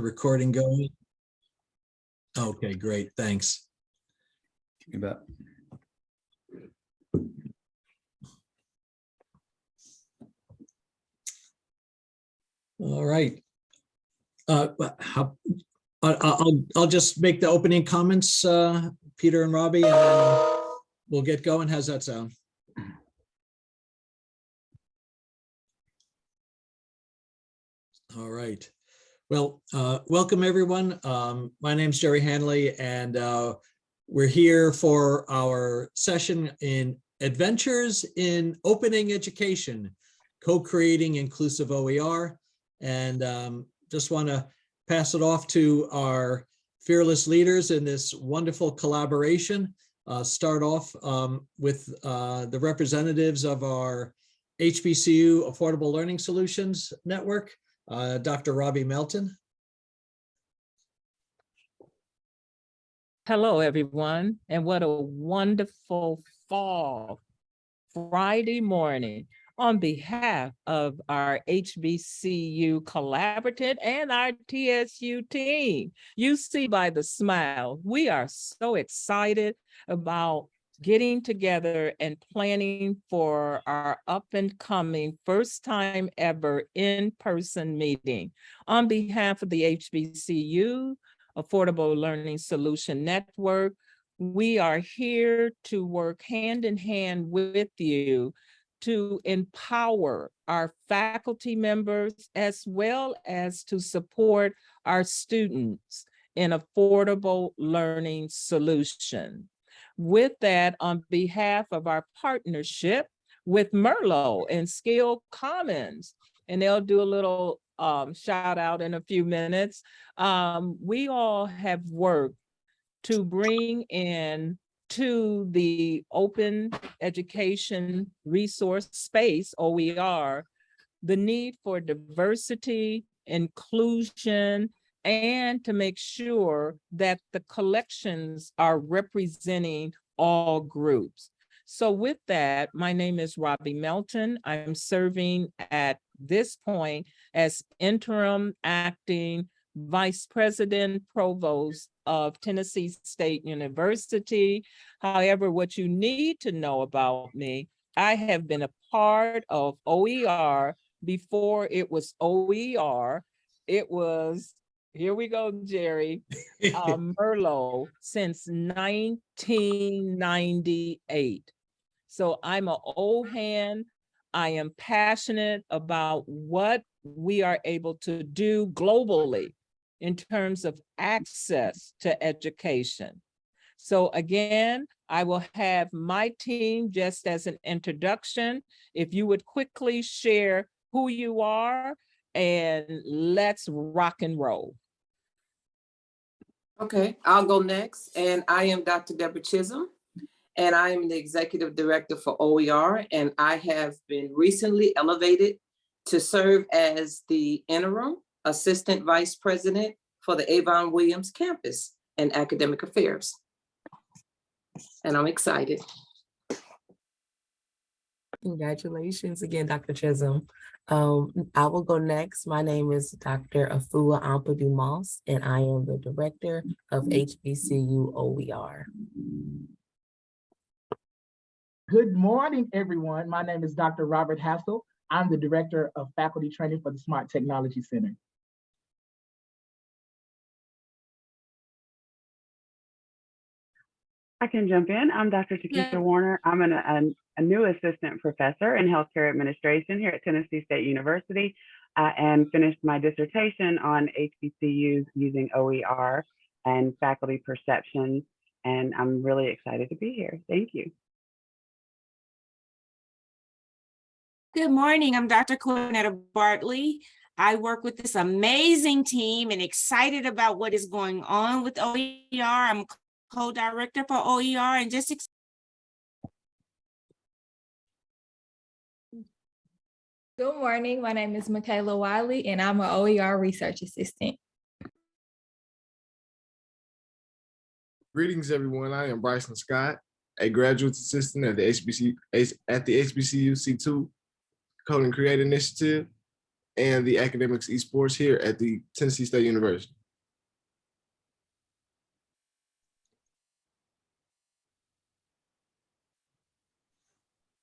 Recording going? Okay, great, thanks. You bet. All right. Uh, how, I'll, I'll just make the opening comments, uh, Peter and Robbie, and we'll get going. How's that sound? All right. Well, uh, welcome, everyone. Um, My is Jerry Hanley, and uh, we're here for our session in Adventures in Opening Education, Co-Creating Inclusive OER. And um, just want to pass it off to our fearless leaders in this wonderful collaboration. Uh, Start off um, with uh, the representatives of our HBCU Affordable Learning Solutions Network, uh, Dr. Robbie Melton. Hello, everyone, and what a wonderful fall Friday morning. On behalf of our HBCU Collaborative and our TSU team, you see by the smile, we are so excited about getting together and planning for our up and coming first time ever in-person meeting. On behalf of the HBCU, Affordable Learning Solution Network. We are here to work hand in hand with you to empower our faculty members as well as to support our students in affordable learning solution. With that, on behalf of our partnership with Merlot and Skill Commons, and they'll do a little um, shout out in a few minutes um, we all have worked to bring in to the open education resource space, OER, the need for diversity, inclusion, and to make sure that the collections are representing all groups. So with that, my name is Robbie Melton. I'm serving at this point as interim acting Vice President Provost of Tennessee State University. However, what you need to know about me, I have been a part of OER before it was OER. It was, here we go, Jerry, uh, Merlot since 1998. So I'm an old hand. I am passionate about what we are able to do globally in terms of access to education. So again, I will have my team just as an introduction. If you would quickly share who you are and let's rock and roll. Okay, I'll go next. And I am Dr. Deborah Chisholm. And I am the Executive Director for OER. And I have been recently elevated to serve as the interim Assistant Vice President for the Avon Williams Campus and Academic Affairs. And I'm excited. Congratulations again, Dr. Chisholm. Um, I will go next. My name is Dr. Afua Ampadu Moss, and I am the Director of HBCU OER. Good morning, everyone. My name is Dr. Robert Hassel. I'm the Director of Faculty Training for the Smart Technology Center. I can jump in. I'm Dr. Takisha Yeah. Warner. I'm an, an- a new assistant professor in healthcare administration here at Tennessee State University uh, and finished my dissertation on HBCUs using OER and faculty perceptions. And I'm really excited to be here. Thank you. Good morning. I'm Dr. Cornetta Bartley. I work with this amazing team and excited about what is going on with OER. I'm co-director for OER and just Good morning. My name is Michaela Wiley, and I'm an OER research assistant. Greetings, everyone. I am Bryson Scott, a graduate assistant at the HBC at the HBCU C2 Code and Create Initiative. and the academics esports here at the Tennessee State University.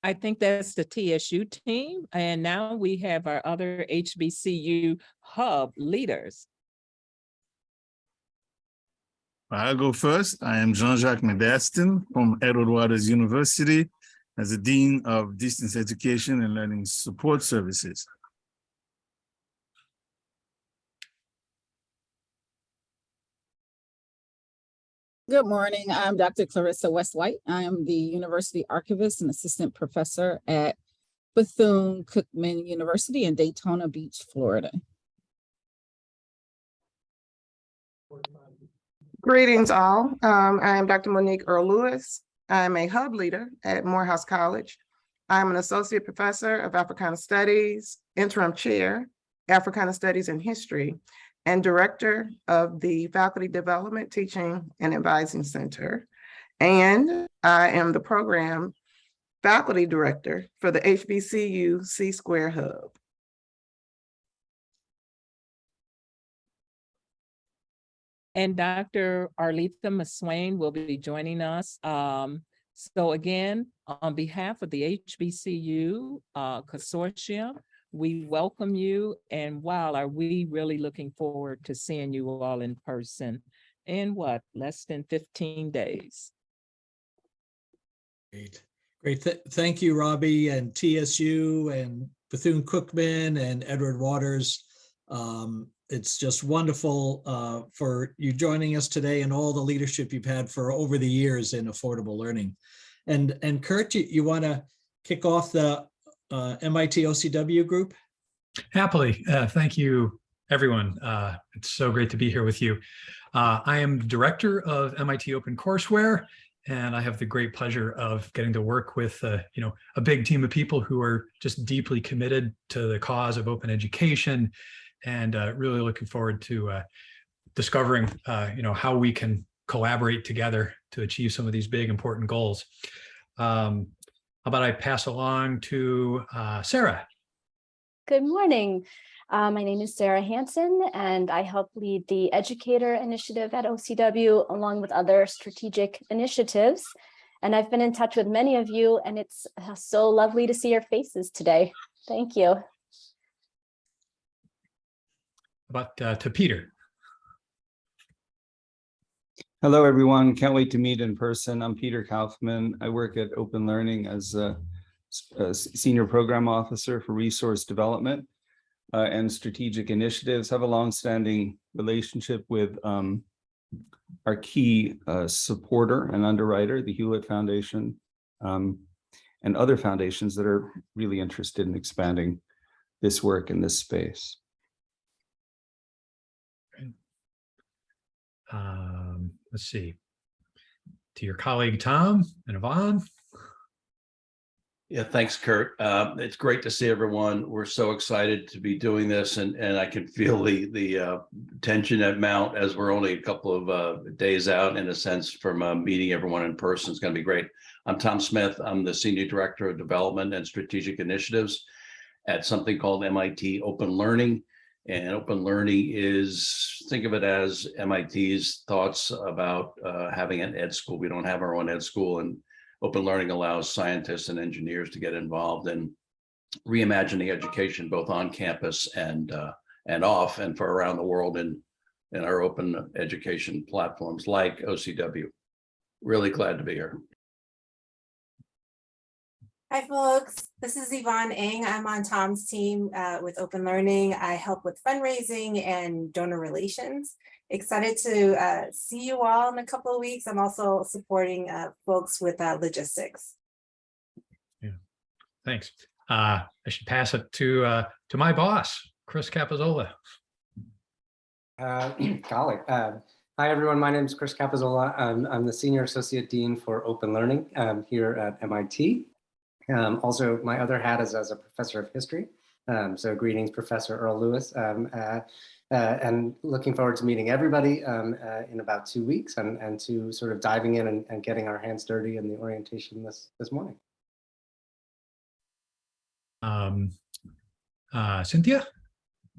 I think that's the TSU team. And now we have our other HBCU hub leaders. I'll go first. I am Jean-Jacques Medastin from Edward Waters University as the Dean of Distance Education and Learning Support Services. Good morning. I'm Dr. Clarissa West White. I am the University Archivist and Assistant Professor at Bethune-Cookman University in Daytona Beach, Florida. Greetings all. Um, I am Dr. Monique Earl Lewis. I'm a hub leader at Morehouse College. I'm an associate professor of Africana Studies, interim chair, Africana Studies and History, and director of the Faculty Development Teaching and Advising Center. And I am the program faculty director for the HBCU C Square Hub. And Dr. Arletha McSwain will be joining us. Um, so again, on behalf of the HBCU uh, Consortium, we welcome you and wow, are we really looking forward to seeing you all in person in what, less than 15 days? Great, great. Th- Thank you, Robbie and TSU and Bethune-Cookman and Edward Waters. Um, It's just wonderful uh, for you joining us today and all the leadership you've had for over the years in affordable learning. And, and Curt, you, you want to kick off the uh, MIT OCW group? Happily. Uh, thank you, everyone. Uh, it's so great to be here with you. Uh, I am director of MIT Open Courseware, and I have the great pleasure of getting to work with, uh, you know, a big team of people who are just deeply committed to the cause of open education, and uh, really looking forward to discovering, you know, how we can collaborate together to achieve some of these big important goals. Um, how about I pass along to uh, Sarah? Good morning. Uh, my name is Sarah Hansen, and I help lead the Educator Initiative at OCW, along with other strategic initiatives. And I've been in touch with many of you, and it's uh, so lovely to see your faces today. Thank you. About uh, to Peter. Hello, everyone. Can't wait to meet in person. I'm Peter Kaufman. I work at Open Learning as a, a Senior Program Officer for Resource Development uh, and Strategic Initiatives. Have a longstanding relationship with um, our key uh, supporter and underwriter, the Hewlett Foundation, um, and other foundations that are really interested in expanding this work in this space. Um, let's see. To your colleague, Tom and Yvonne. Yeah, thanks, Curt. Uh, it's great to see everyone. We're so excited to be doing this and, and I can feel the, the uh, tension at mount as we're only a couple of uh, days out in a sense from uh, meeting everyone in person. It's going to be great. I'm Tom Smith. I'm the Senior Director of Development and Strategic Initiatives at something called MIT Open Learning. And open learning is, think of it as MIT's thoughts about uh, having an ed school. We don't have our own ed school and open learning allows scientists and engineers to get involved in reimagining education, both on campus and uh, and off and for around the world in, in our open education platforms like OCW. Really glad to be here. Hi, folks. This is Yvonne Eng. I'm on Tom's team uh, with Open Learning. I help with fundraising and donor relations. Excited to uh, see you all in a couple of weeks. I'm also supporting uh, folks with uh, logistics. Yeah. Thanks. Uh, I should pass it to uh, to my boss, Chris Capozzola. Uh, golly. Uh, hi, everyone. My name is Chris Capozzola. I'm, I'm the Senior Associate Dean for Open Learning um, here at MIT. Um, also, my other hat is as a professor of history. Um, so greetings, Professor Earl Lewis. Um, uh, uh, and looking forward to meeting everybody um, uh, in about two weeks and, and to sort of diving in and, and getting our hands dirty in the orientation this, this morning. Um, uh, Cynthia?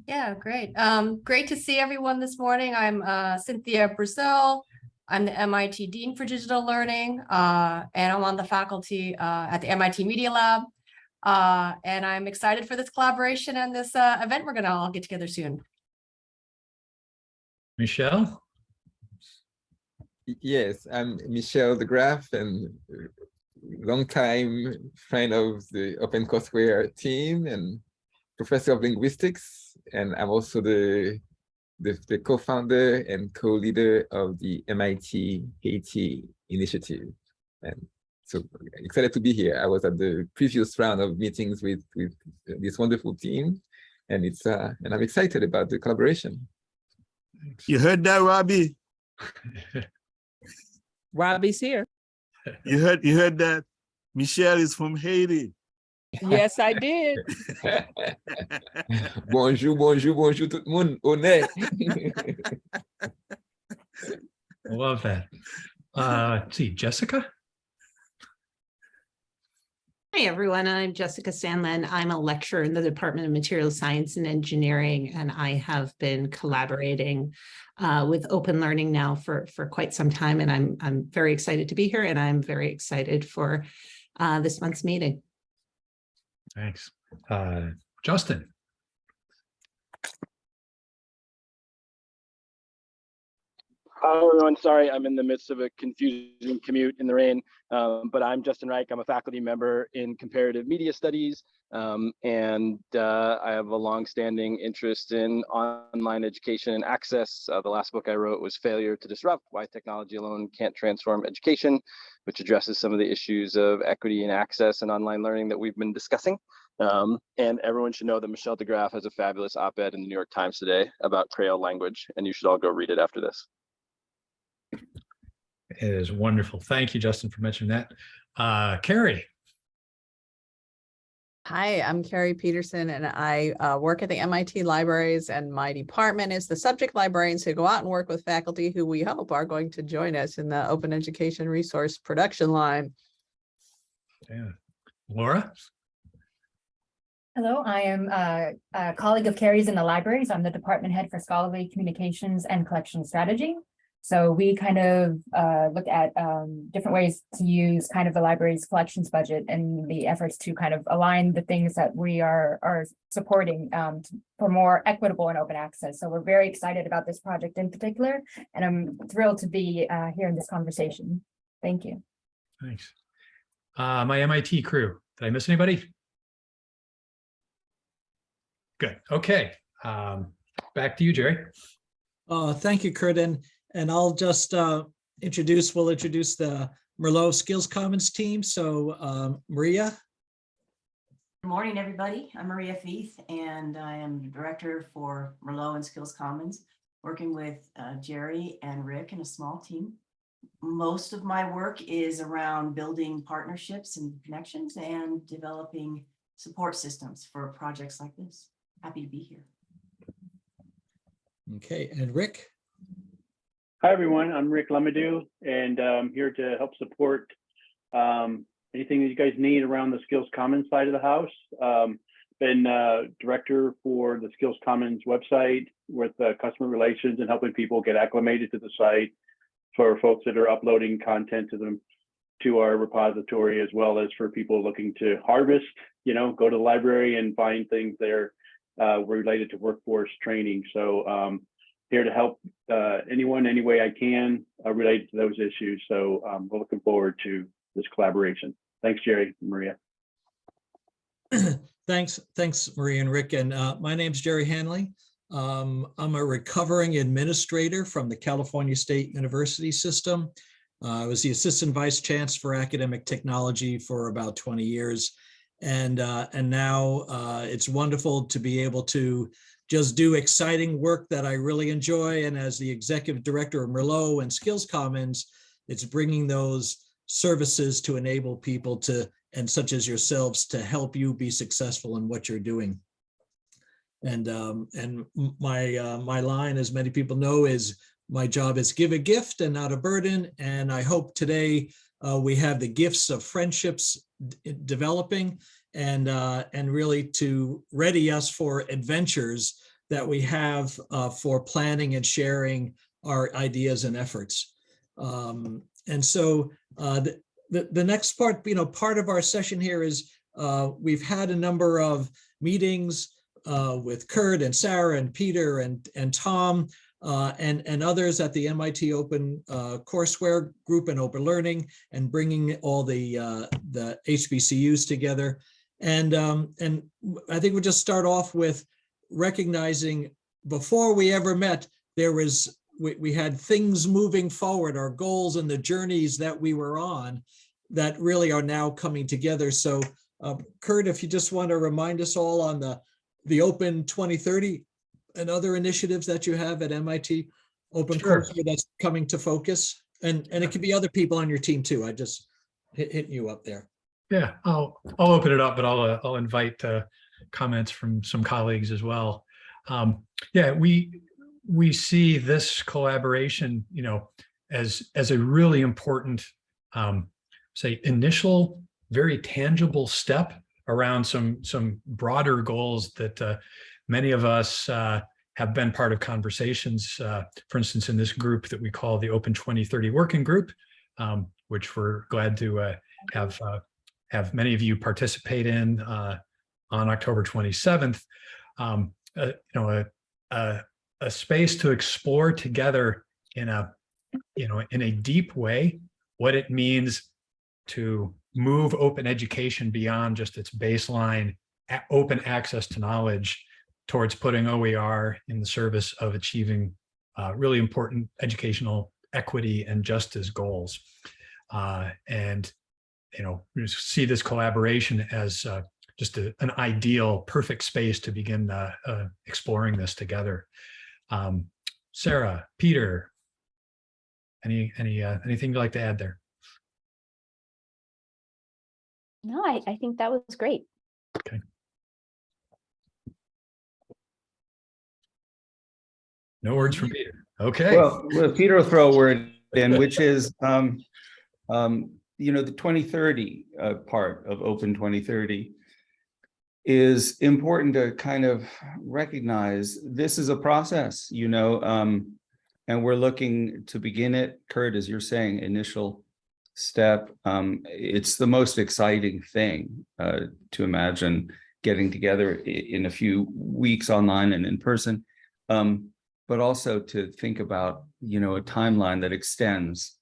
Yeah, great. Um, great to see everyone this morning. I'm uh, Cynthia Breazeal. I'm the MIT Dean for Digital Learning, uh, and I'm on the faculty uh, at the MIT Media Lab. Uh, and I'm excited for this collaboration and this uh, event we're gonna all get together soon. Michelle? Yes, I'm Michel DeGraff and longtime friend of the OpenCourseware team and professor of linguistics. And I'm also the, the, the co-founder and co-leader of the MIT Haiti initiative. And so excited to be here. I was at the previous round of meetings with, with this wonderful team. And it's uh, and I'm excited about the collaboration. You heard that, Robbie? Robbie's here. You heard you heard that? Michel is from Haiti. Yes, I did. bonjour, bonjour, bonjour tout le monde. Honnête. I love that. Uh, let's see, Jessica? Hi, everyone. I'm Jessica Sandland. I'm a lecturer in the Department of Materials Science and Engineering, and I have been collaborating uh, with Open Learning now for, for quite some time, and I'm, I'm very excited to be here, and I'm very excited for uh, this month's meeting. Thanks. Uh, Justin? Hi, everyone. Sorry, I'm in the midst of a confusing commute in the rain, um, but I'm Justin Reich. I'm a faculty member in comparative media studies, um, and uh, I have a longstanding interest in online education and access. Uh, the last book I wrote was Failure to Disrupt, Why Technology Alone Can't Transform Education, which addresses some of the issues of equity and access and online learning that we've been discussing. Um, and everyone should know that Michel DeGraff has a fabulous op-ed in the New York Times today about Creole language, and you should all go read it after this. It is wonderful. Thank you, Justin, for mentioning that. Uh, Carrie? Hi, I'm Carrie Peterson and I uh, work at the MIT libraries and my department is the subject librarians who go out and work with faculty who we hope are going to join us in the open education resource production line. Yeah. Laura? Hello, I am uh, a colleague of Carrie's in the libraries. I'm the department head for scholarly communications and collection strategy. So we kind of uh, look at um, different ways to use kind of the library's collections budget and the efforts to kind of align the things that we are are supporting um, for more equitable and open access. So we're very excited about this project in particular, and I'm thrilled to be uh, here in this conversation. Thank you. Thanks. Uh, my MIT crew. Did I miss anybody? Good. Okay. Um, back to you, Jerry. Uh, thank you, Curtin. And I'll just uh, introduce, we'll introduce the Merlot Skills Commons team. So um, Maria. Good morning, everybody. I'm Maria Feith, and I am the director for Merlot and Skills Commons, working with uh, Jerry and Rick and a small team. Most of my work is around building partnerships and connections and developing support systems for projects like this. Happy to be here. Okay, and Rick. Hi, everyone. I'm Rick Lemadou, and I'm here to help support um, anything that you guys need around the Skills Commons side of the house. Um, been uh, director for the Skills Commons website with uh, customer relations and helping people get acclimated to the site for folks that are uploading content to them to our repository, as well as for people looking to harvest, you know, go to the library and find things there uh, related to workforce training. So um, here to help uh, anyone any way I can uh, related to those issues. So um, we're looking forward to this collaboration. Thanks, Jerry Maria. thanks, thanks, Maria and Rick. And uh, my name's Jerry Hanley. Um, I'm a recovering administrator from the California State University system. Uh, I was the assistant vice chancellor for academic technology for about 20 years. And, uh, and now uh, it's wonderful to be able to just do exciting work that I really enjoy. And as the executive director of Merlot and Skills Commons, it's bringing those services to enable people to, and such as yourselves, to help you be successful in what you're doing. And um, and my uh, my line, as many people know, is my job is give a gift and not a burden. And I hope today uh, we have the gifts of friendships developing and uh, and really to ready us for adventures that we have uh, for planning and sharing our ideas and efforts. Um, And so uh, the, the, the next part, you know, part of our session here is uh, we've had a number of meetings uh, with Curt and Sarah and Peter and, and Tom uh, and, and others at the MIT Open uh, Courseware Group and Open Learning and bringing all the, the HBCUs together. And, um, and I think we'll just start off with recognizing before we ever met, there was, we, we had things moving forward, our goals and the journeys that we were on that really are now coming together. So uh, Curt, if you just want to remind us all on the, the Open 2030 and other initiatives that you have at MIT Open Sure. Courseware that's coming to focus. And, and it could be other people on your team too. I just hit, hitting you up there. Yeah, I'll, I'll open it up, but I'll, uh, I'll invite uh, comments from some colleagues as well. Um, Yeah, we, we see this collaboration, you know, as, as a really important, um, say, initial, very tangible step around some, some broader goals that uh, many of us uh, have been part of conversations, uh, for instance, in this group that we call the Open 2030 Working Group, um, which we're glad to uh, have have many of you participate in uh, on October 27th. Um, uh, you know, a, a, a space to explore together in a, you know, in a deep way, what it means to move open education beyond just its baseline open access to knowledge towards putting OER in the service of achieving uh, really important educational equity and justice goals. Uh, and you know, see this collaboration as uh, just a, an ideal, perfect space to begin uh, uh, exploring this together. Um, Sarah, Peter, any any uh, anything you'd like to add there? No, I, I think that was great. Okay. No words from Peter. Okay. Well, well, Peter will throw a word in, which is, um, um, you know, the 2030 uh, part of Open 2030 is important to kind of recognize this is a process, you know, um, and we're looking to begin it. Curt, as you're saying, initial step. Um, it's the most exciting thing uh, to imagine getting together in a few weeks online and in person. Um, but also to think about, you know, a timeline that extends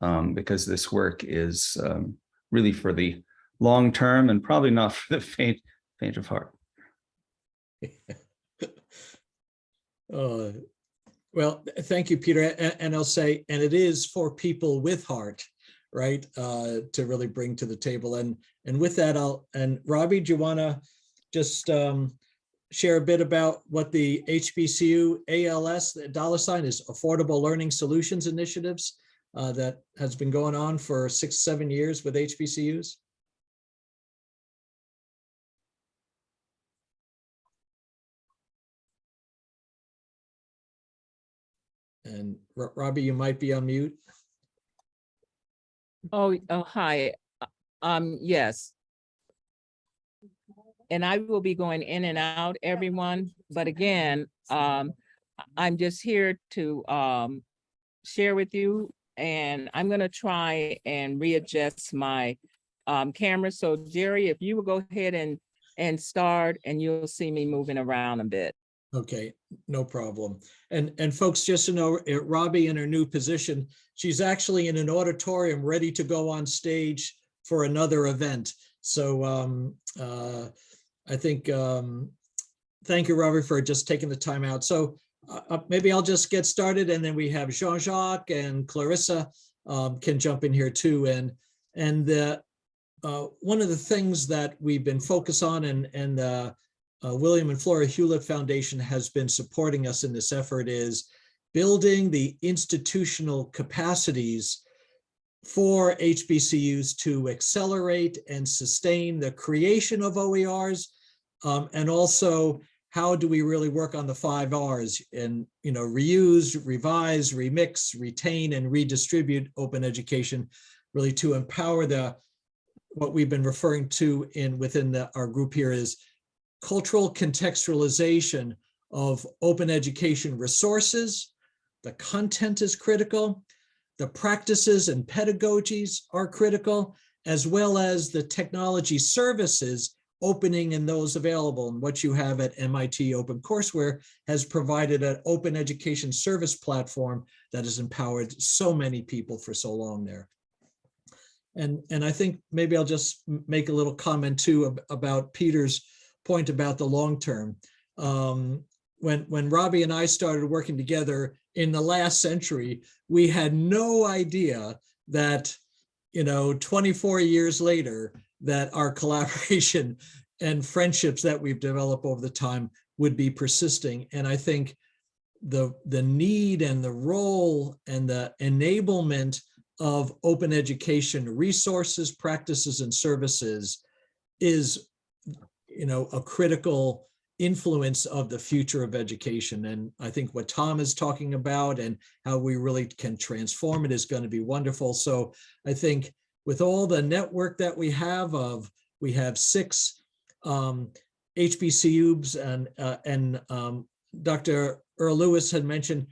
um, because this work is um, really for the long term and probably not for the faint, faint of heart. Uh, Well, thank you, Peter. A- And I'll say, and it is for people with heart, right? uh, To really bring to the table. And, and with that, I'll, and Robbie, do you want to just um, share a bit about what the HBCU ALS, the dollar sign is Affordable Learning Solutions Initiatives uh, that has been going on for six, seven years with HBCUs? And Ro- Robbie, you might be on mute. Oh, oh, hi. Um, yes. And I will be going in and out, everyone, but again, um, I'm just here to, um, share with you, and I'm gonna try and readjust my, um, camera. So Jerry, if you will go ahead and, and start, and you'll see me moving around a bit. Okay, no problem. And, and folks, just to know, uh, Robbie in her new position, she's actually in an auditorium ready to go on stage for another event. So um, uh, I think, um, thank you, Robbie, for just taking the time out. So uh, uh, maybe I'll just get started and then we have Jean-Jacques and Clarissa um, can jump in here too. And, and the, uh, one of the things that we've been focused on and, and uh, uh, William and Flora Hewlett Foundation has been supporting us in this effort is building the institutional capacities for HBCUs to accelerate and sustain the creation of OERs. um, and also, how do we really work on the five Rs and, you know, reuse, revise, remix, retain, and redistribute open education, really to empower the, what we've been referring to in within the, our group here is cultural contextualization of open education resources. The content is critical. The practices and pedagogies are critical, as well as the technology services opening and those available. And what you have at MIT OpenCourseWare has provided an open education service platform that has empowered so many people for so long there. And, and I think maybe I'll just make a little comment too about Peter's point about the long term. Um, when, when Robbie and I started working together in the last century, we had no idea that, you know, 24 years later, that our collaboration and friendships that we've developed over the time would be persisting. And I think the, the need and the role and the enablement of open education resources, practices, and services is, you know, a critical influence of the future of education. And I think what Tom is talking about and how we really can transform it is going to be wonderful. So I think with all the network that we have of, we have six um, HBCUs and, uh, and um, Dr. Earl Lewis had mentioned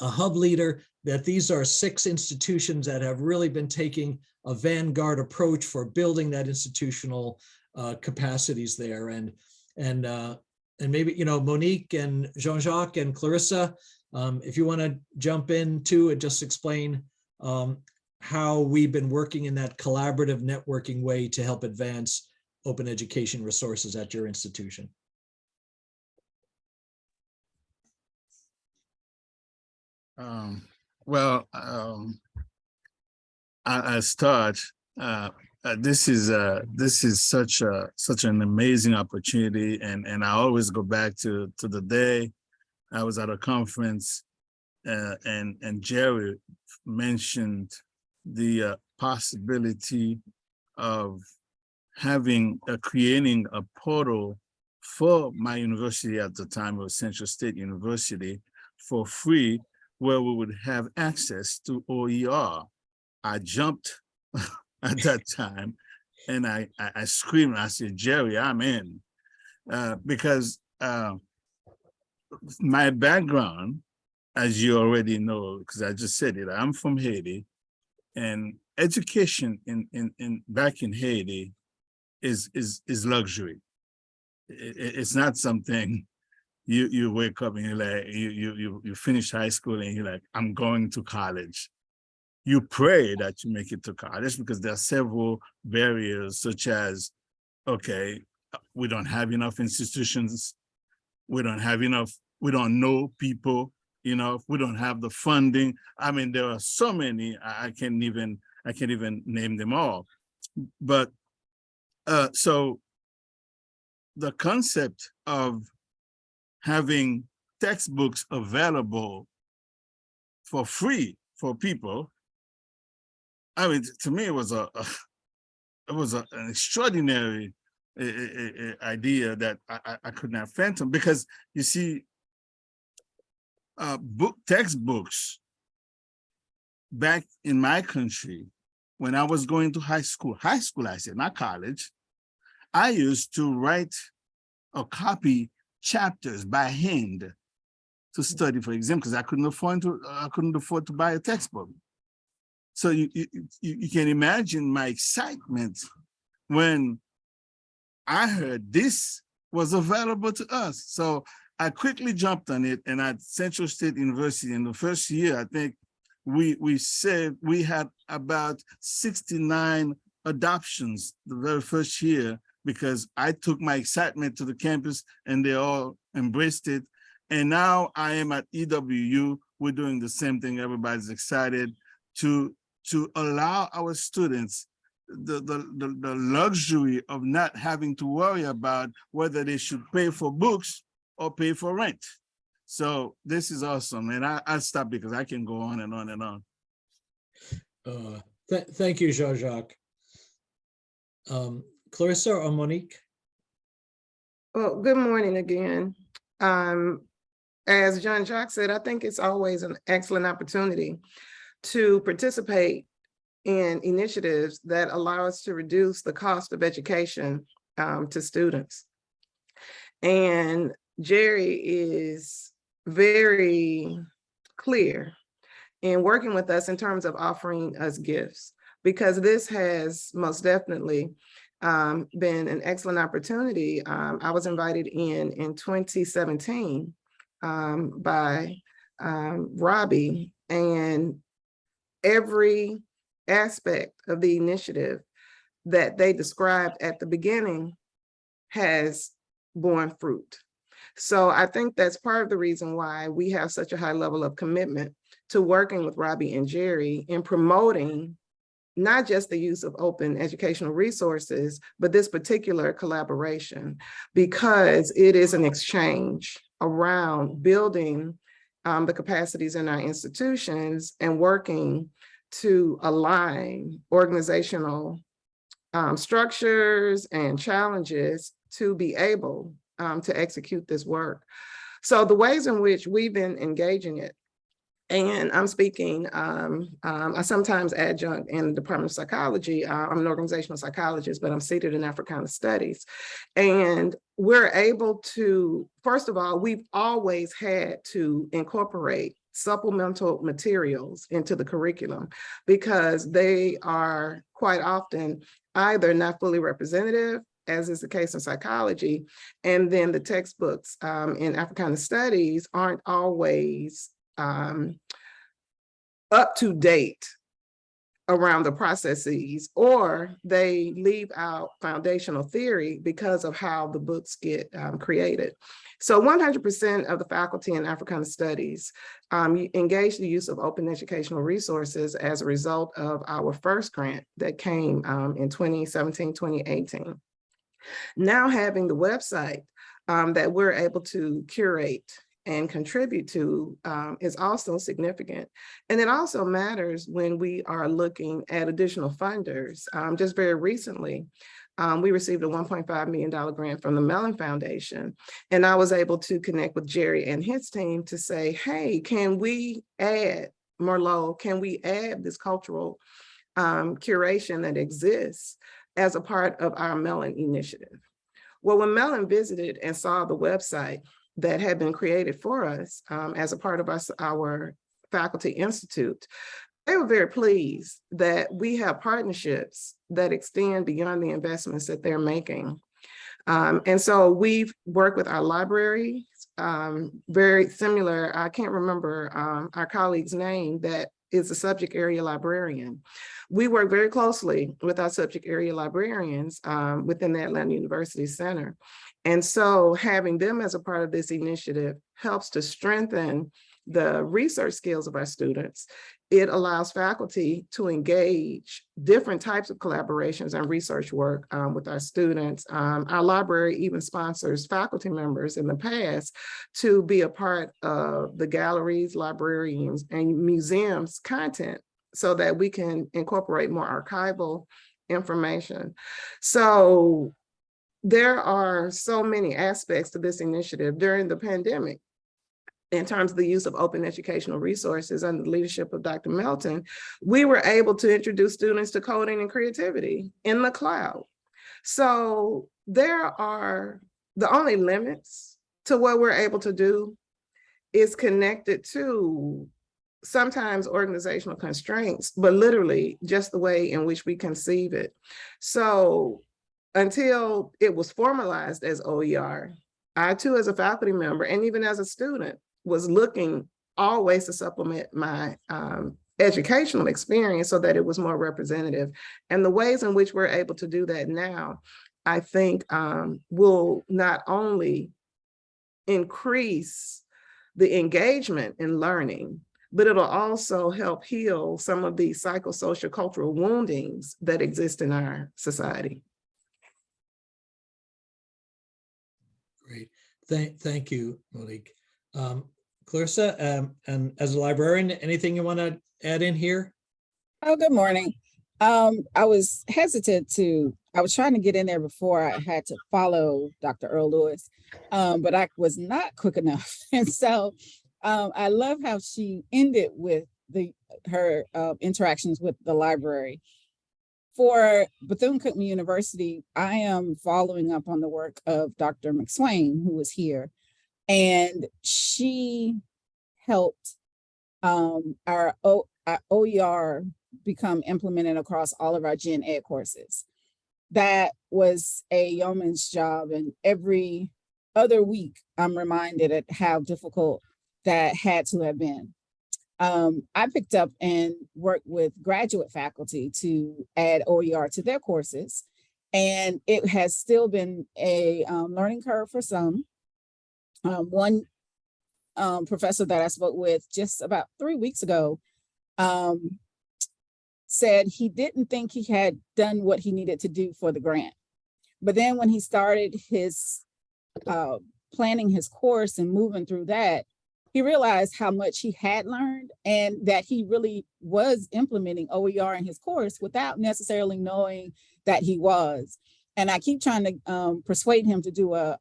a hub leader, that these are six institutions that have really been taking a vanguard approach for building that institutional uh, capacities there. And, and, uh, and maybe, you know, Monique and Jean-Jacques and Clarissa, um, if you want to jump in too and just explain um, how we've been working in that collaborative networking way to help advance open education resources at your institution. Um, well, um, start, uh, uh, this is uh this is such a such an amazing opportunity and and I always go back to to the day I was at a conference uh, and and Jerry mentioned the uh, possibility of having uh, creating a portal for my university at the time of Central State University for free where we would have access to OER. I jumped at that time and I, I, I screamed, I said, Jerry, I'm in. Uh, because uh, my background, as you already know, because I just said it, I'm from Haiti and education in, in, in back in Haiti is, is, is luxury. It- it- it's not something you you wake up and you're like you you you you finish high school and you're like i'm going to college. You pray that you make it to college because there are several barriers such as okay we don't have enough institutions. We don't have enough we don't know people you know if we don't have the funding i mean there are so many i, can't even i can't even name them all but uh so the concept of having textbooks available for free for people. I mean, to me, it was a, a- it was a- an extraordinary uh, uh, uh, idea that I, I- I could not fathom because you see, uh, book textbooks back in my country, when I was going to high school, high school, I said, not college, I used to write or copy chapters by hand to study for exam because I couldn't afford to I couldn't afford to buy a textbook. So you you you, you can imagine my excitement when I heard this was available to us. So I quickly jumped on it and at Central State University in the first year, I think we we said we had about 69 adoptions the very first year because I took my excitement to the campus and they all embraced it. And now I am at EWU. We're doing the same thing. Everybody's excited to, to allow our students the, the, the, the luxury of not having to worry about whether they should pay for books or pay for rent. So this is awesome. And I, I'll stop because I can go on and on and on. Uh, th- Thank you, Jean-Jacques. Um, Clarissa or Monique? Well, good morning again. Um, as Jean-Jacques said, I think it's always an excellent opportunity to participate in initiatives that allow us to reduce the cost of education um, to students. And Jerry is very clear in working with us in terms of offering us gifts, because this has most definitely um, been an excellent opportunity. Um, I was invited in in 2017 um, by um, Robbie and every aspect of the initiative that they described at the beginning has borne fruit. So I think that's part of the reason why we have such a high level of commitment to working with Robbie and Jerry in promoting not just the use of open educational resources, but this particular collaboration, because it is an exchange around building um, the capacities in our institutions and working to align organizational um, structures and challenges to be able um, to execute this work. So the ways in which we've been engaging it, and I'm speaking, um, um, I sometimes adjunct in the Department of Psychology. Uh, I'm an organizational psychologist, but I'm seated in Africana Studies. And we're able to, first of all, we've always had to incorporate supplemental materials into the curriculum because they are quite often either not fully representative as is the case in psychology, and then the textbooks um, in Africana studies aren't always um, up to date around the processes, or they leave out foundational theory because of how the books get um, created. So 100% of the faculty in Africana Studies um, engage the use of open educational resources as a result of our first grant that came um, in 2017, 2018. Now having the website um, that we're able to curate and contribute to um, is also significant. And it also matters when we are looking at additional funders. Um, just very recently, um, we received a $1.5 million grant from the Mellon Foundation. And I was able to connect with Jerry and his team to say, hey, can we add, Merlot, can we add this cultural um, curation that exists as a part of our Mellon initiative? Well, when Mellon visited and saw the website, that had been created for us um, as a part of us, our faculty institute. They were very pleased that we have partnerships that extend beyond the investments that they're making. Um, and so we've worked with our library, um, very similar, I can't remember um, our colleague's name that is a subject area librarian. We work very closely with our subject area librarians um, within the Atlanta University Center. And so having them as a part of this initiative helps to strengthen the research skills of our students. It allows faculty to engage different types of collaborations and research work um, with our students. Um, our library even sponsors faculty members in the past to be a part of the galleries, librarians, and museums content so that we can incorporate more archival information. So there are so many aspects to this initiative during the pandemic in terms of the use of open educational resources under the leadership of Dr. Melton, we were able to introduce students to coding and creativity in the cloud. So there are the only limits to what we're able to do is connected to sometimes organizational constraints, but literally just the way in which we conceive it. So until it was formalized as OER, I too as a faculty member and even as a student was looking always to supplement my um, educational experience so that it was more representative. And the ways in which we're able to do that now, I think um, will not only increase the engagement in learning, but it'll also help heal some of the psychosocial cultural woundings that exist in our society. Great. Thank, thank you, Monique. Um, Clarissa, um, and as a librarian, anything you want to add in here? Oh, good morning. Um, I was hesitant to, I was trying to get in there before I had to follow Dr. Earl Lewis, um, but I was not quick enough. And so um, I love how she ended with the her uh, interactions with the library. For Bethune-Cookman University, I am following up on the work of Dr. McSwain, who was here. And she helped um, our, o, our OER become implemented across all of our gen ed courses. That was a yeoman's job and every other week I'm reminded at how difficult that had to have been. Um, I picked up and worked with graduate faculty to add OER to their courses. And it has still been a um, learning curve for some. Um, one um, professor that I spoke with just about three weeks ago um, said he didn't think he had done what he needed to do for the grant. But then when he started his uh, planning his course and moving through that, he realized how much he had learned and that he really was implementing OER in his course without necessarily knowing that he was. And I keep trying to um, persuade him to do a,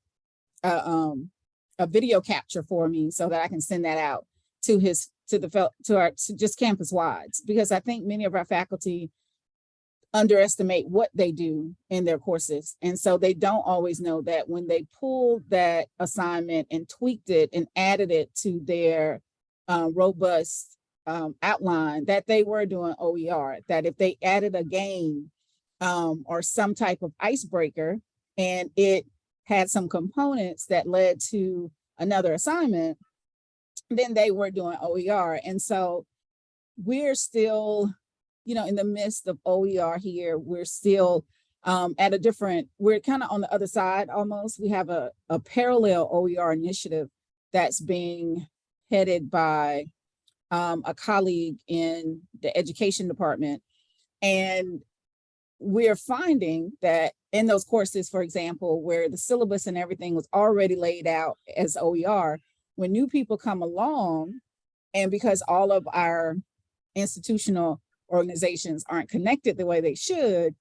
a, um, a video capture for me so that I can send that out to his to the to our to just campus wides because I think many of our faculty underestimate what they do in their courses. And so they don't always know that when they pulled that assignment and tweaked it and added it to their uh, robust um, outline that they were doing OER, that if they added a game um, or some type of icebreaker and it had some components that led to another assignment, then they were doing OER. And so we're still you know, in the midst of OER here, we're still um, at a different, we're kind of on the other side almost. We have a, a parallel OER initiative that's being headed by um, a colleague in the education department. And we're finding that in those courses, for example, where the syllabus and everything was already laid out as OER, when new people come along, and because all of our institutional organizations aren't connected the way they should,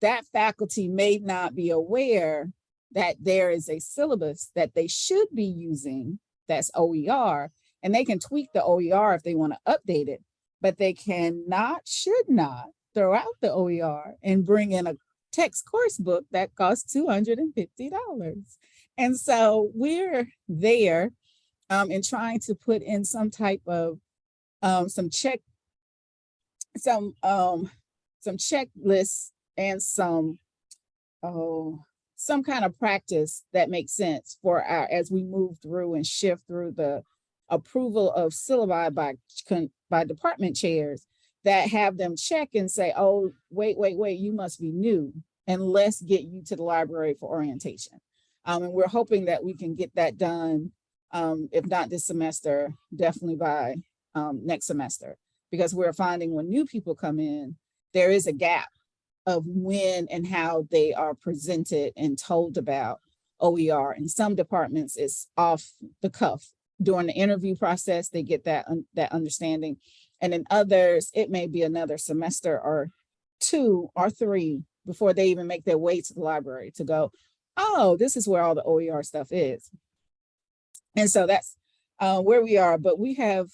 that faculty may not be aware that there is a syllabus that they should be using that's OER, and they can tweak the OER if they want to update it, but they cannot, should not throw out the OER and bring in a text course book that costs $250. And so we're there um, in trying to put in some type of um, some check some um some checklists and some oh some kind of practice that makes sense for our as we move through and shift through the approval of syllabi by by department chairs that have them check and say, oh, wait, wait, wait, you must be new and let's get you to the library for orientation. Um, and we're hoping that we can get that done, um, if not this semester, definitely by um, next semester because we're finding when new people come in, there is a gap of when and how they are presented and told about OER. In some departments, it's off the cuff. During the interview process, they get that, un that understanding. And in others, it may be another semester or two or three before they even make their way to the library to go, oh, this is where all the OER stuff is. And so that's uh, where we are, but we have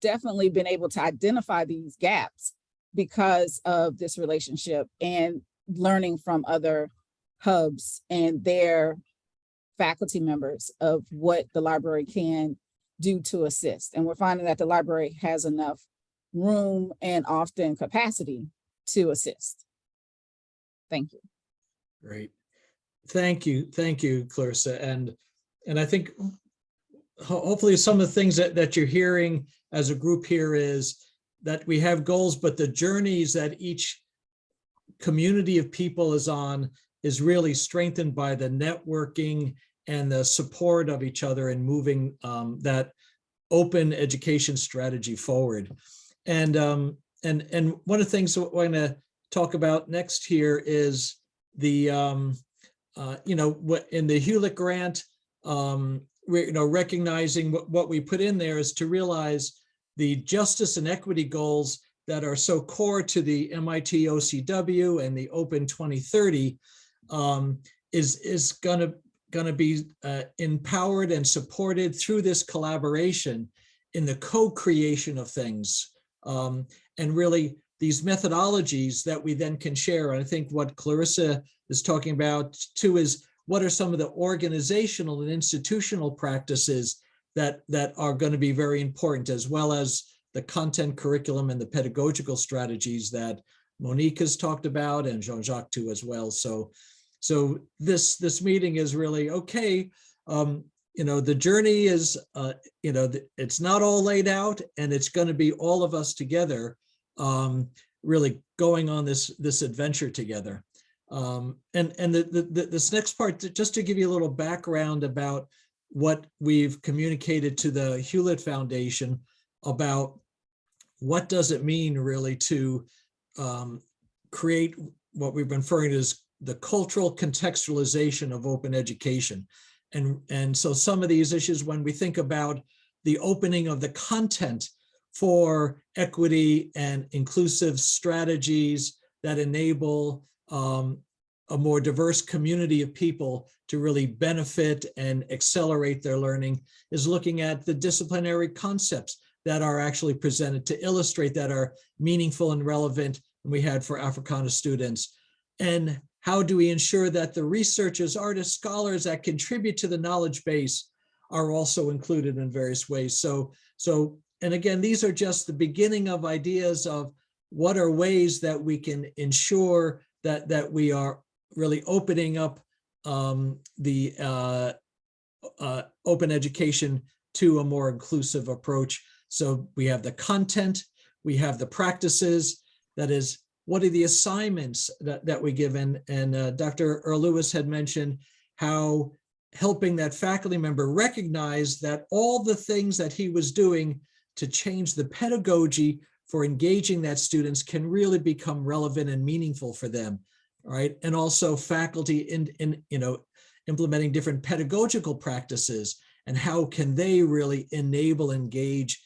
definitely been able to identify these gaps because of this relationship and learning from other hubs and their faculty members of what the library can do to assist. And we're finding that the library has enough room and often capacity to assist. Thank you. Great. Thank you. Thank you, Clarissa. And, and I think hopefully some of the things that, that you're hearing as a group here is that we have goals, but the journeys that each community of people is on is really strengthened by the networking and the support of each other in moving um, that open education strategy forward. And, um, and, and one of the things we're going to talk about next here is the, um, uh, you know, what in the Hewlett grant, um, you know, recognizing what, what we put in there is to realize the justice and equity goals that are so core to the MIT OCW and the Open 2030 um, is, is gonna, gonna be uh, empowered and supported through this collaboration in the co-creation of things. Um, and really these methodologies that we then can share. And I think what Clarissa is talking about too is what are some of the organizational and institutional practices that, that are going to be very important, as well as the content curriculum and the pedagogical strategies that Monique has talked about and Jean-Jacques too as well. So, so this, this meeting is really, okay, um, you know, the journey is, uh, you know, it's not all laid out and it's going to be all of us together, um, really going on this, this adventure together. Um, and, and the, the, the- this next part, just to give you a little background about what we've communicated to the Hewlett Foundation about what does it mean really to um, create what we've been referring to as the cultural contextualization of open education. And, and so some of these issues, when we think about the opening of the content for equity and inclusive strategies that enable um, a more diverse community of people to really benefit and accelerate their learning is looking at the disciplinary concepts that are actually presented to illustrate that are meaningful and relevant and we had for Africana students. And how do we ensure that the researchers, artists, scholars that contribute to the knowledge base are also included in various ways. So, so, and again, these are just the beginning of ideas of what are ways that we can ensure that, that we are really opening up um, the uh, uh, open education to a more inclusive approach. So we have the content, we have the practices, that is, what are the assignments that, that we give? And, and uh, Dr. Earl Lewis had mentioned how helping that faculty member recognize that all the things that he was doing to change the pedagogy for engaging that students can really become relevant and meaningful for them, right? And also faculty in, in you know, implementing different pedagogical practices and how can they really enable, engage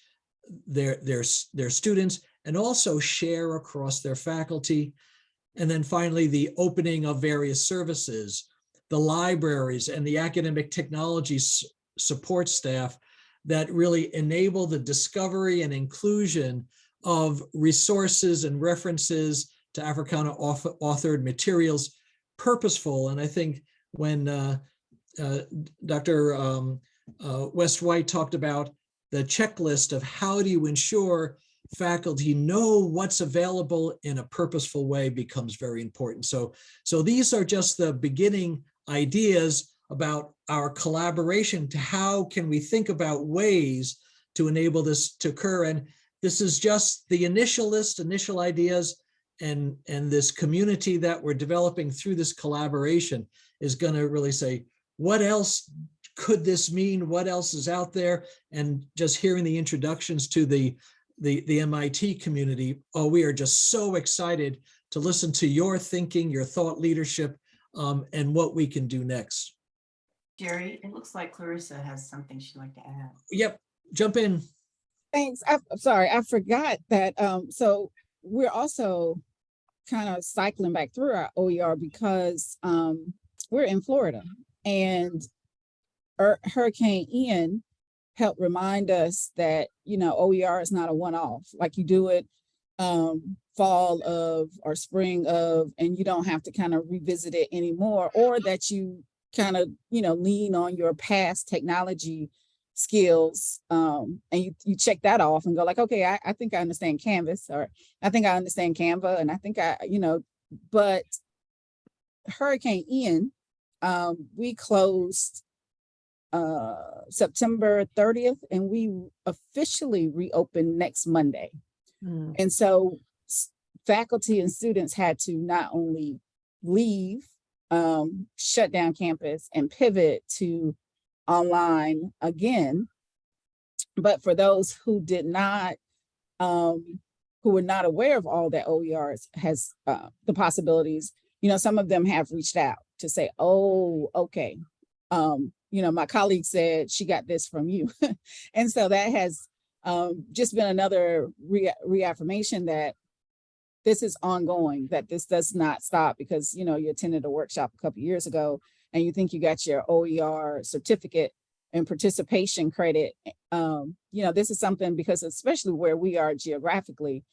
their, their, their students and also share across their faculty. And then finally, the opening of various services, the libraries and the academic technology support staff that really enable the discovery and inclusion of resources and references to Africana authored materials purposeful. And I think when uh, uh, Dr. Um, uh, West White talked about the checklist of how do you ensure faculty know what's available in a purposeful way becomes very important. So, so these are just the beginning ideas about our collaboration to how can we think about ways to enable this to occur. And this is just the initial list, initial ideas, and, and this community that we're developing through this collaboration is going to really say, what else could this mean? What else is out there? And just hearing the introductions to the the, the MIT community, oh, we are just so excited to listen to your thinking, your thought leadership, um, and what we can do next. Jerry, it looks like Clarissa has something she'd like to add. Yep, jump in. Thanks. I- I'm sorry, I forgot that, um, so we're also kind of cycling back through our OER because, um, we're in Florida and Hurricane Ian helped remind us that, you know, OER is not a one-off, like you do it um, fall of or spring of, and you don't have to kind of revisit it anymore, or that you kind of, you know, lean on your past technology skills um, and you, you check that off and go like, okay, I, I think I understand Canvas or I think I understand Canva and I think I, you know, but Hurricane Ian, um, we closed uh, September 30th and we officially reopen next Monday. And so faculty and students had to not only leave, um, shut down campus and pivot to online again, but for those who did not, um, who were not aware of all that OERs has, uh, the possibilities, you know, some of them have reached out to say, oh, okay. Um, you know, my colleague said she got this from you. and so that has um, just been another re- reaffirmation that this is ongoing, that this does not stop because, you know, you attended a workshop a couple years ago and you think you got your OER certificate and participation credit. Um, you know, this is something because especially where we are geographically,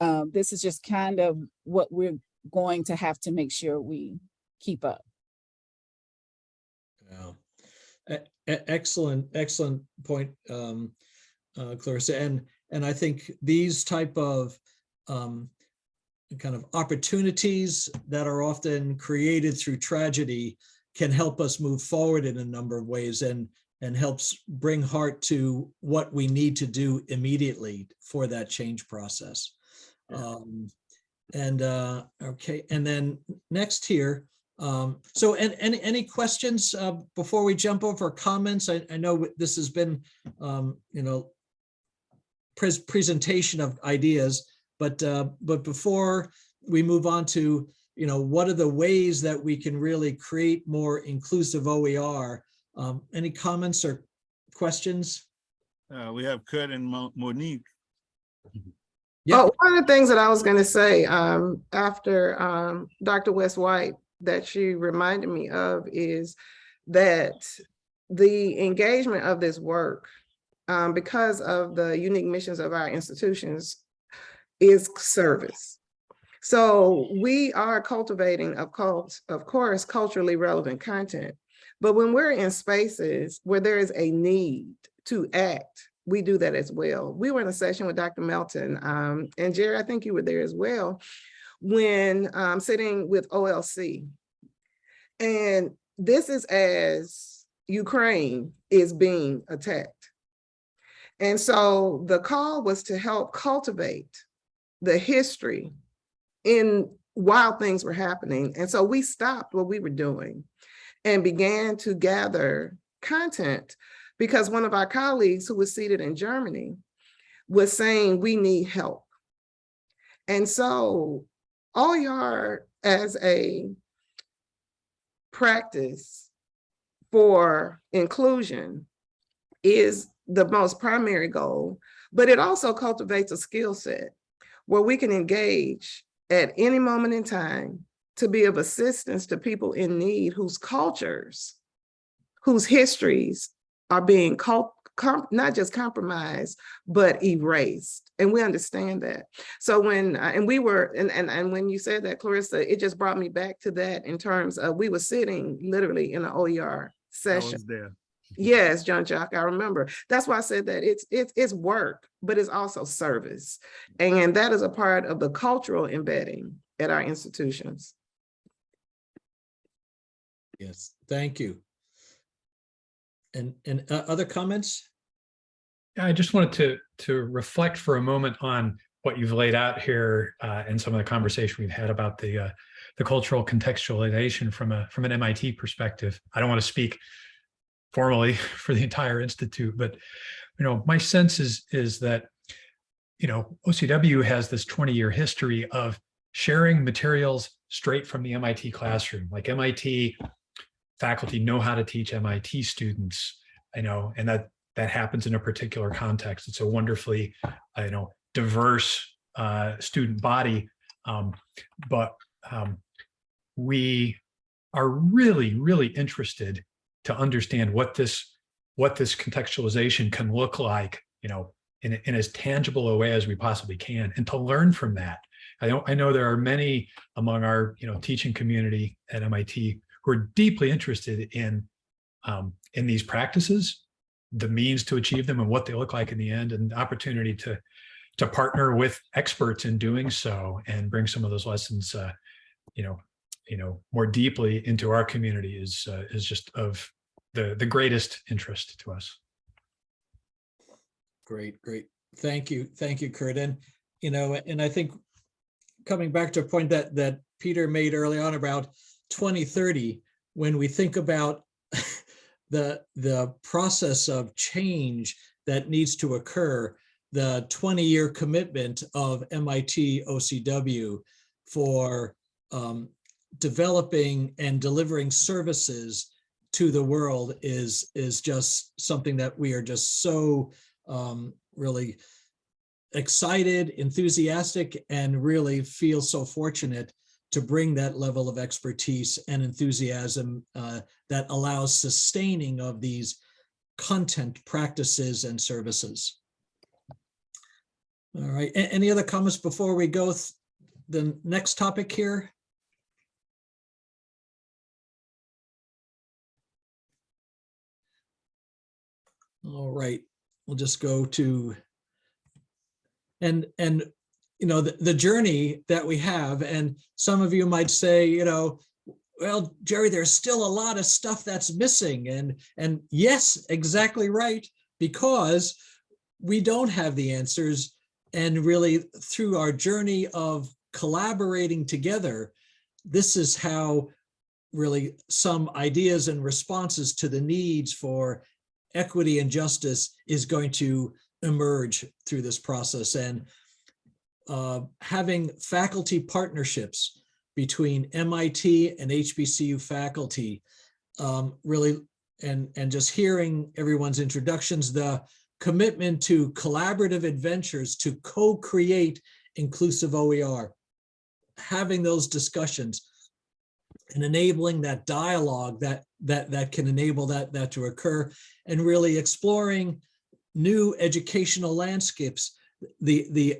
um, this is just kind of what we're going to have to make sure we keep up. Excellent, excellent point, um, uh, Clarissa. And, and I think these type of um, kind of opportunities that are often created through tragedy can help us move forward in a number of ways and, and helps bring heart to what we need to do immediately for that change process. Um, and, uh, okay, and then next here, um, so and, any any questions, uh, before we jump over comments? I, I know this has been, um, you know, pres- presentation of ideas, but, uh, but before we move on to, you know, what are the ways that we can really create more inclusive OER? Um, any comments or questions? Uh, we have Curt and Mo- Monique. Yeah. Oh, one of the things that I was gonna say, um, after, um, Dr. West White that she reminded me of is that the engagement of this work, um, because of the unique missions of our institutions, is service. So we are cultivating, of course, of course, culturally relevant content. But when we're in spaces where there is a need to act, we do that as well. We were in a session with Dr. Melton, um, and Jerry, I think you were there as well, when um, sitting with OLC. And this is as Ukraine is being attacked. And so the call was to help cultivate the history in while things were happening. And so we stopped what we were doing and began to gather content because one of our colleagues who was seated in Germany was saying we need help. And so OER as a practice for inclusion is the most primary goal, but it also cultivates a skill set where we can engage at any moment in time to be of assistance to people in need whose cultures, whose histories are being cult, not just compromised, but erased. And we understand that. So when, uh, and we were, and, and, and when you said that, Clarissa, it just brought me back to that in terms of, we were sitting literally in an OER I session. was there. Yes, Jean-Jacques, I remember. That's why I said that it's it's it's work, but it's also service. And that is a part of the cultural embedding at our institutions. Yes, thank you. And, and uh, other comments? Yeah, I just wanted to to reflect for a moment on what you've laid out here uh, and some of the conversation we've had about the uh, the cultural contextualization from a from an MIT perspective. I don't want to speak formally for the entire institute, but you know, my sense is is that you know OCW has this 20 year history of sharing materials straight from the MIT classroom. Like MIT faculty know how to teach MIT students, I know, and that that happens in a particular context. It's a wonderfully, you know, diverse uh, student body, um, but um, we are really, really interested to understand what this what this contextualization can look like, you know, in, in as tangible a way as we possibly can, and to learn from that. I know I know there are many among our you know teaching community at MIT who are deeply interested in um, in these practices, the means to achieve them, and what they look like in the end, and the opportunity to to partner with experts in doing so and bring some of those lessons, uh, you know, you know, more deeply into our community is uh, is just of the the greatest interest to us. Great, great. Thank you. Thank you, Curt. And, you know, and I think coming back to a point that, that Peter made early on about 2030, when we think about the, the process of change that needs to occur, the 20-year commitment of MIT OCW for um, developing and delivering services to the world is, is just something that we are just so um, really excited, enthusiastic, and really feel so fortunate to bring that level of expertise and enthusiasm uh, that allows sustaining of these content practices and services. All right, A- any other comments before we go th- the next topic here? All right, we'll just go to and and you know the, the journey that we have. And some of you might say you know well Jerry there's still a lot of stuff that's missing. And and yes exactly right because we don't have the answers. And really through our journey of collaborating together this is how really some ideas and responses to the needs for equity and justice is going to emerge through this process. And uh, having faculty partnerships between MIT and HBCU faculty um, really and and just hearing everyone's introductions the commitment to collaborative adventures to co-create inclusive OER having those discussions and enabling that dialogue that that that can enable that that to occur and really exploring new educational landscapes the the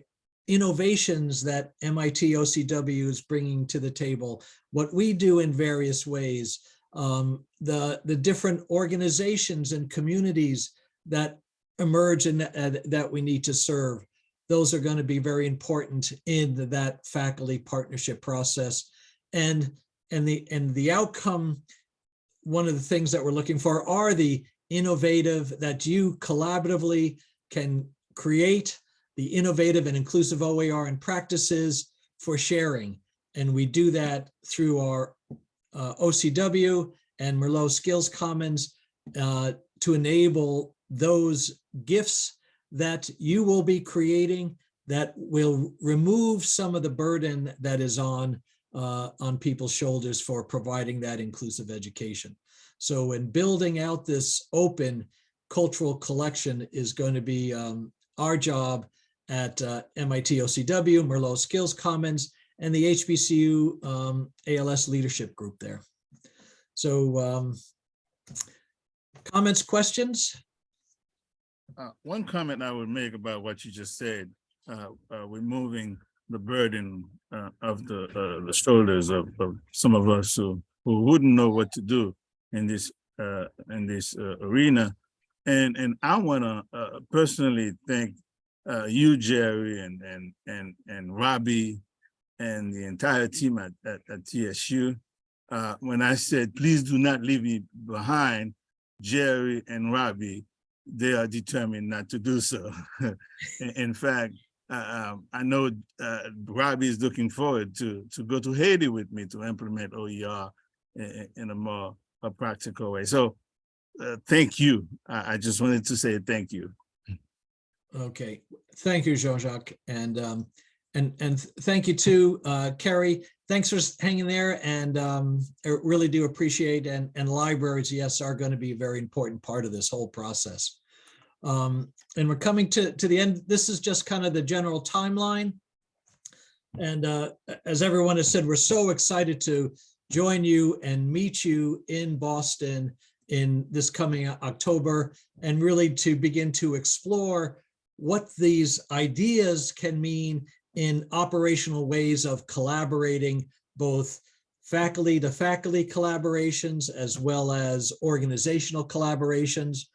innovations that MIT OCW is bringing to the table what we do in various ways um, the the different organizations and communities that emerge and uh, that we need to serve. Those are going to be very important in that faculty partnership process. And and the and the outcome one of the things that we're looking for are the innovative that you collaboratively can create the innovative and inclusive OER and practices for sharing and we do that through our uh, OCW and Merlot Skills Commons uh, to enable those gifts that you will be creating that will remove some of the burden that is on uh, on people's shoulders for providing that inclusive education. So in building out this open cultural collection is going to be um, our job at uh, MIT OCW, Merlot Skills Commons, and the HBCU um, ALS leadership group there. So um, comments, questions? Uh, one comment I would make about what you just said, uh, uh, removing the burden uh, of the uh, the shoulders of, of some of us who, who wouldn't know what to do in this uh, in this arena, and and I want to personally thank uh, you, Jerry, and and and and Robbie, and the entire team at at, at TSU. Uh, when I said, please do not leave me behind, Jerry and Robbie they are determined not to do so. in, fact, uh, um, I know uh, Robbie is looking forward to to go to Haiti with me to implement OER in, in a more a practical way. So uh, thank you. I, I, just wanted to say thank you. Okay, thank you, Jean-Jacques. And um, and and thank you too, uh, Carrie. Thanks for hanging there and um, I really do appreciate and, and libraries, yes, are going to be a very important part of this whole process. Um, and we're coming to, to the end. This is just kind of the general timeline. And uh, as everyone has said, we're so excited to join you and meet you in Boston in this coming October and really to begin to explore what these ideas can mean in operational ways of collaborating both faculty to faculty collaborations as well as organizational collaborations.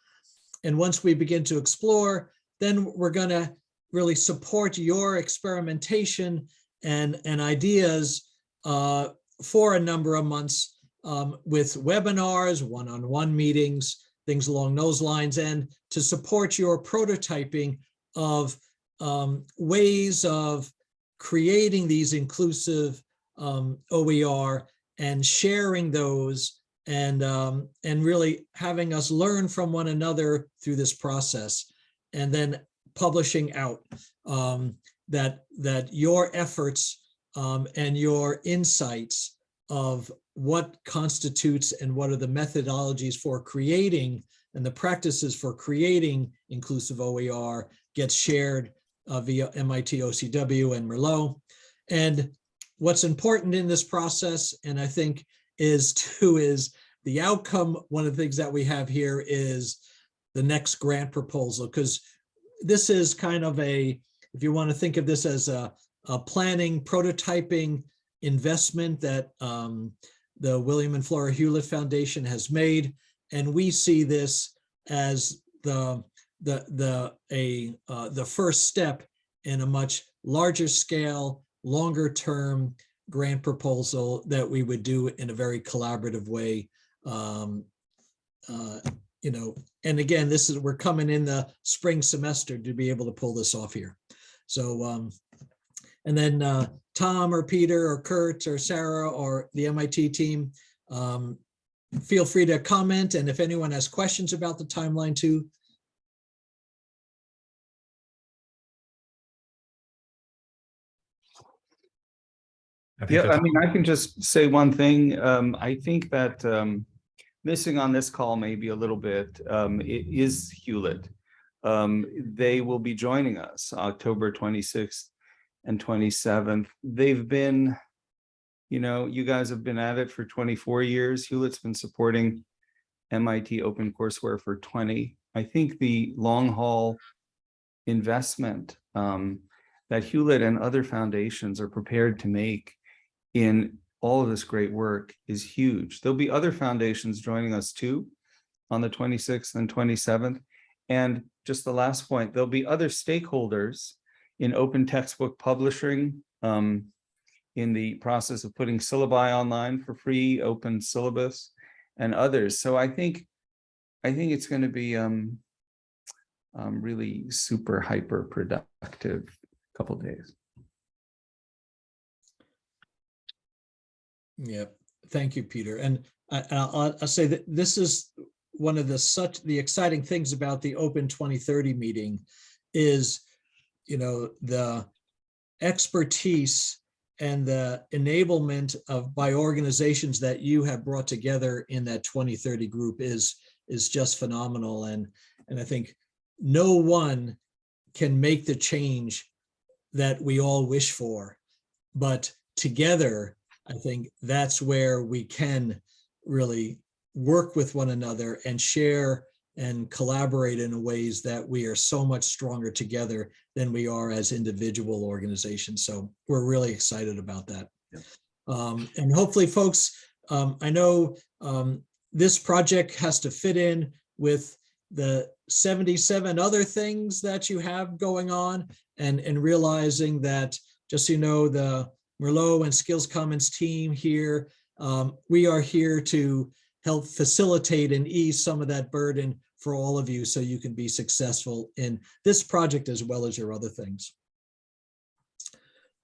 And once we begin to explore, then we're going to really support your experimentation and, and ideas uh, for a number of months um, with webinars, one-on-one -on -one meetings, things along those lines, and to support your prototyping of um, ways of creating these inclusive um, OER and sharing those and um, and really having us learn from one another through this process and then publishing out um, that that your efforts um, and your insights of what constitutes and what are the methodologies for creating and the practices for creating inclusive OER gets shared uh, via MIT OCW and Merlot. And what's important in this process, and I think is too, is the outcome. One of the things that we have here is the next grant proposal, because this is kind of a, if you want to think of this as a, a planning, prototyping investment that um, the William and Flora Hewlett Foundation has made. And we see this as the, the, the, a, uh, the first step in a much larger scale, longer term grant proposal that we would do in a very collaborative way. Um, uh, you know, and again, this is, we're coming in the spring semester to be able to pull this off here. So, um, and then, uh, Tom or Peter or Curt or Sarah or the MIT team, um, feel free to comment. And if anyone has questions about the timeline too, I Yeah, I mean, I can just say one thing. Um, I think that um, missing on this call maybe a little bit um, is Hewlett. Um, they will be joining us October twenty-sixth and twenty-seventh. They've been, you know, you guys have been at it for twenty-four years. Hewlett's been supporting MIT OpenCourseWare for twenty. I think the long haul investment um, that Hewlett and other foundations are prepared to make in all of this great work is huge. There'll be other foundations joining us too on the 26th and 27th. And just the last point, there'll be other stakeholders in open textbook publishing, um, in the process of putting syllabi online for free, open syllabus and others. So I think, I think it's going to be um, um, really super hyper productive couple days. Yeah, thank you, Peter. And uh, I, I'll, I'll say that this is one of the such, the exciting things about the Open 2030 meeting is, you know, the expertise and the enablement of by organizations that you have brought together in that 2030 group is, is just phenomenal. And, and I think no one can make the change that we all wish for, but together, I think that's where we can really work with one another and share and collaborate in ways that we are so much stronger together than we are as individual organizations. So we're really excited about that. Um, and hopefully folks, um, I know um, this project has to fit in with the 77 other things that you have going on and, and realizing that just so you know, the Merlot and Skills Commons team here. Um, we are here to help facilitate and ease some of that burden for all of you so you can be successful in this project as well as your other things.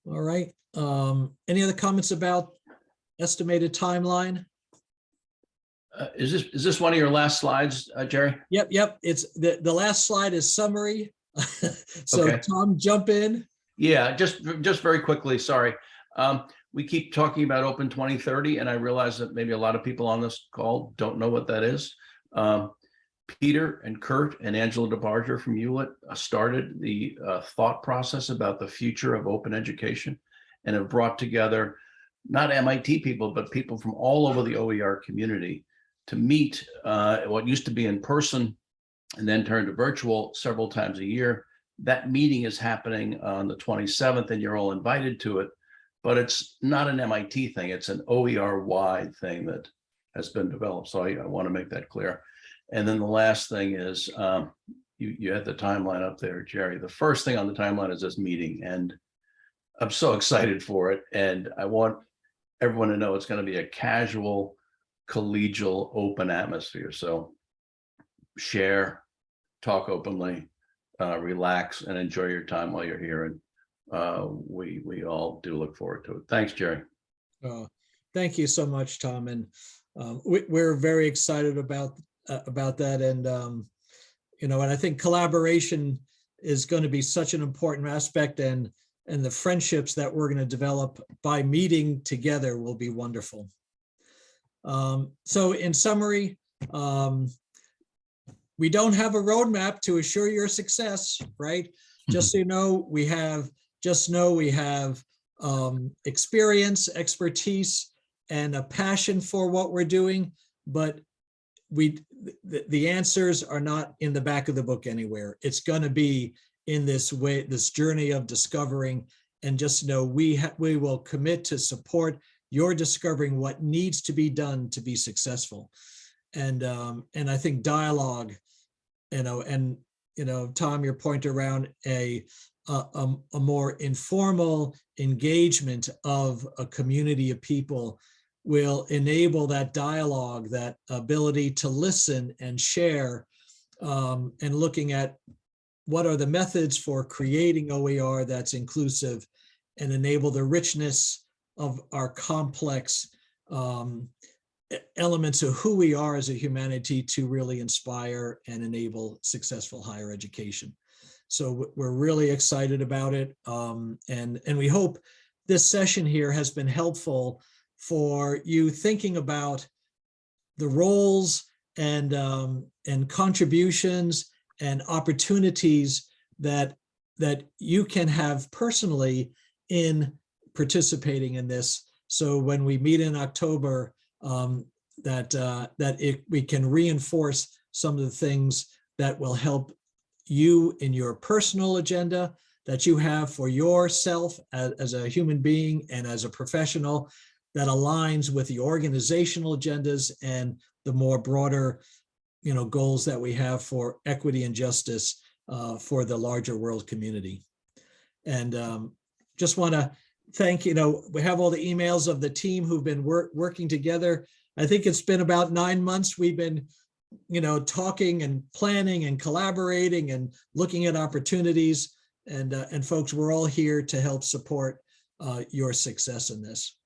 All right. Um, any other comments about estimated timeline? Uh, Is this, is this one of your last slides, uh, Jerry? Yep, yep. It's the, the last slide is summary. So Okay. Tom, jump in. Yeah, just, just very quickly, sorry. Um, we keep talking about Open 2030 and I realize that maybe a lot of people on this call don't know what that is. Um, Peter and Curt and Angela DeBarger from Hewlett uh, started the uh, thought process about the future of open education and have brought together not MIT people, but people from all over the OER community to meet uh, what used to be in person and then turned to virtual several times a year. That meeting is happening on the 27th and you're all invited to it, but it's not an MIT thing. It's an OER wide thing that has been developed. So I, I want to make that clear. And then the last thing is, um, you, you had the timeline up there, Jerry. The first thing on the timeline is this meeting and I'm so excited for it. And I want everyone to know it's going to be a casual, collegial, open atmosphere. So share, talk openly, uh, relax and enjoy your time while you're here. And uh, we, we all do look forward to it. Thanks, Jerry. Uh, Thank you so much, Tom. And um, we, we're very excited about, uh, about that. And, um, you know, and I think collaboration is going to be such an important aspect and, and the friendships that we're going to develop by meeting together will be wonderful. Um, so in summary, um, we don't have a roadmap to assure your success, right? Just so you know, we have, just know we have um, experience, expertise, and a passion for what we're doing, but we, the, the answers are not in the back of the book anywhere. It's gonna be in this way, this journey of discovering, and just know we, we will commit to support your discovering what needs to be done to be successful. And, um, and I think dialogue you know, and, you know, Tom, your point around a, a, a- more informal engagement of a community of people will enable that dialogue, that ability to listen and share um, and looking at what are the methods for creating OER that's inclusive and enable the richness of our complex um, elements of who we are as a humanity to really inspire and enable successful higher education. So we're really excited about it. um, and, and we hope this session here has been helpful for you thinking about the roles and, um, and contributions and opportunities that, that you can have personally in participating in this. So when we meet in October, um, that, uh, that it, we can reinforce some of the things that will help you in your personal agenda that you have for yourself as, as a human being and as a professional that aligns with the organizational agendas and the more broader, you know, goals that we have for equity and justice uh, for the larger world community. And um, just want to thank, you know, we have all the emails of the team who've been work, working together. I think it's been about nine months. We've been, you know, talking and planning and collaborating and looking at opportunities. And, uh, and folks, we're all here to help support uh, your success in this.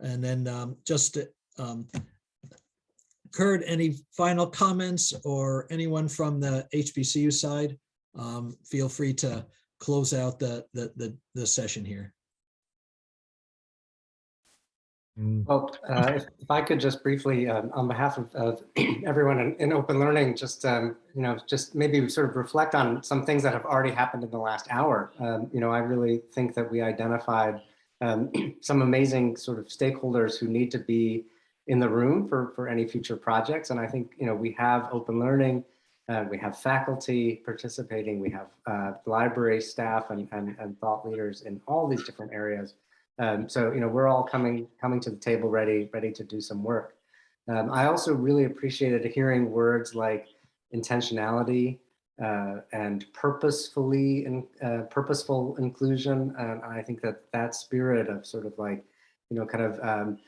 And then um, just um, Curt, any final comments or anyone from the HBCU side? Um, feel free to close out the, the, the, the session here. Well, uh, if if I could just briefly, um, on behalf of, of everyone in, in open learning, just, um, you know, just maybe sort of reflect on some things that have already happened in the last hour. Um, You know, I really think that we identified um, some amazing sort of stakeholders who need to be in the room for, for any future projects. And I think, you know, we have open learning, uh, we have faculty participating, we have uh, library staff and, and, and thought leaders in all these different areas. Um, so, you know, we're all coming coming to the table ready, ready to do some work. Um, I also really appreciated hearing words like intentionality uh, and purposefully and uh, purposeful inclusion. And I think that that spirit of sort of like, you know, kind of um,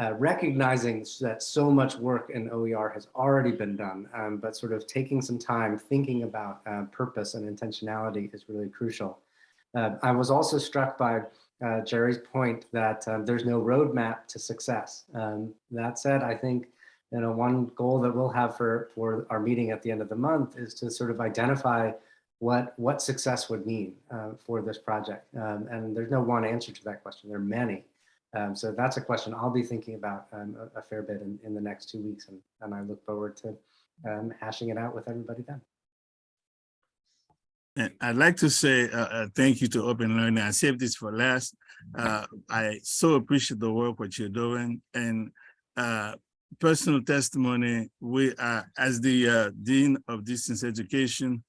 uh, recognizing that so much work in OER has already been done, um, but sort of taking some time thinking about uh, purpose and intentionality is really crucial. Uh, I was also struck by uh, Jerry's point that um, there's no roadmap to success. Um, that said, I think you know one goal that we'll have for for our meeting at the end of the month is to sort of identify what what success would mean uh, for this project. Um, and there's no one answer to that question. There are many. Um, so that's a question I'll be thinking about um, a, a fair bit in, in the next two weeks, and, and I look forward to um, hashing it out with everybody then. And I'd like to say uh, uh, thank you to Open Learning. I saved this for last. Uh, I so appreciate the work what you're doing and uh, personal testimony. We are as the uh, dean of distance education.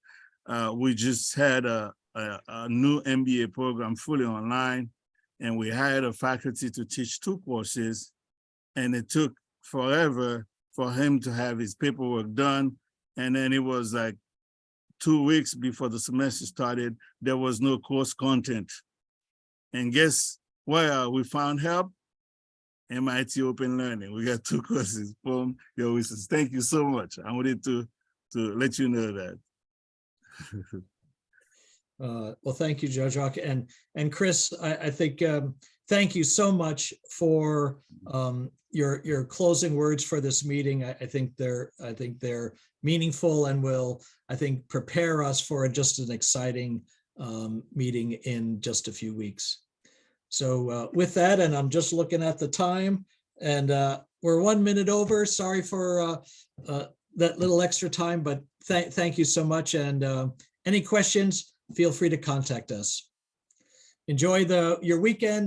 Uh, we just had a, a, a new MBA program fully online, and we hired a faculty to teach two courses, and it took forever for him to have his paperwork done, and then it was like two weeks before the semester started, there was no course content. And guess where we found help? MIT Open Learning. We got two courses. from your wishes. Thank you so much. I wanted to, to let you know that. Uh, Well, thank you, Jean-Jacques. And, and Chris, I, I think, um, thank you so much for um, your, your closing words for this meeting. I, I think they're, I think they're meaningful and will, I think, prepare us for just an exciting um, meeting in just a few weeks. So uh, with that, and I'm just looking at the time, and uh, we're one minute over. Sorry for uh, uh, that little extra time, but thank, thank you so much. And uh, any questions, feel free to contact us. Enjoy the, your weekend.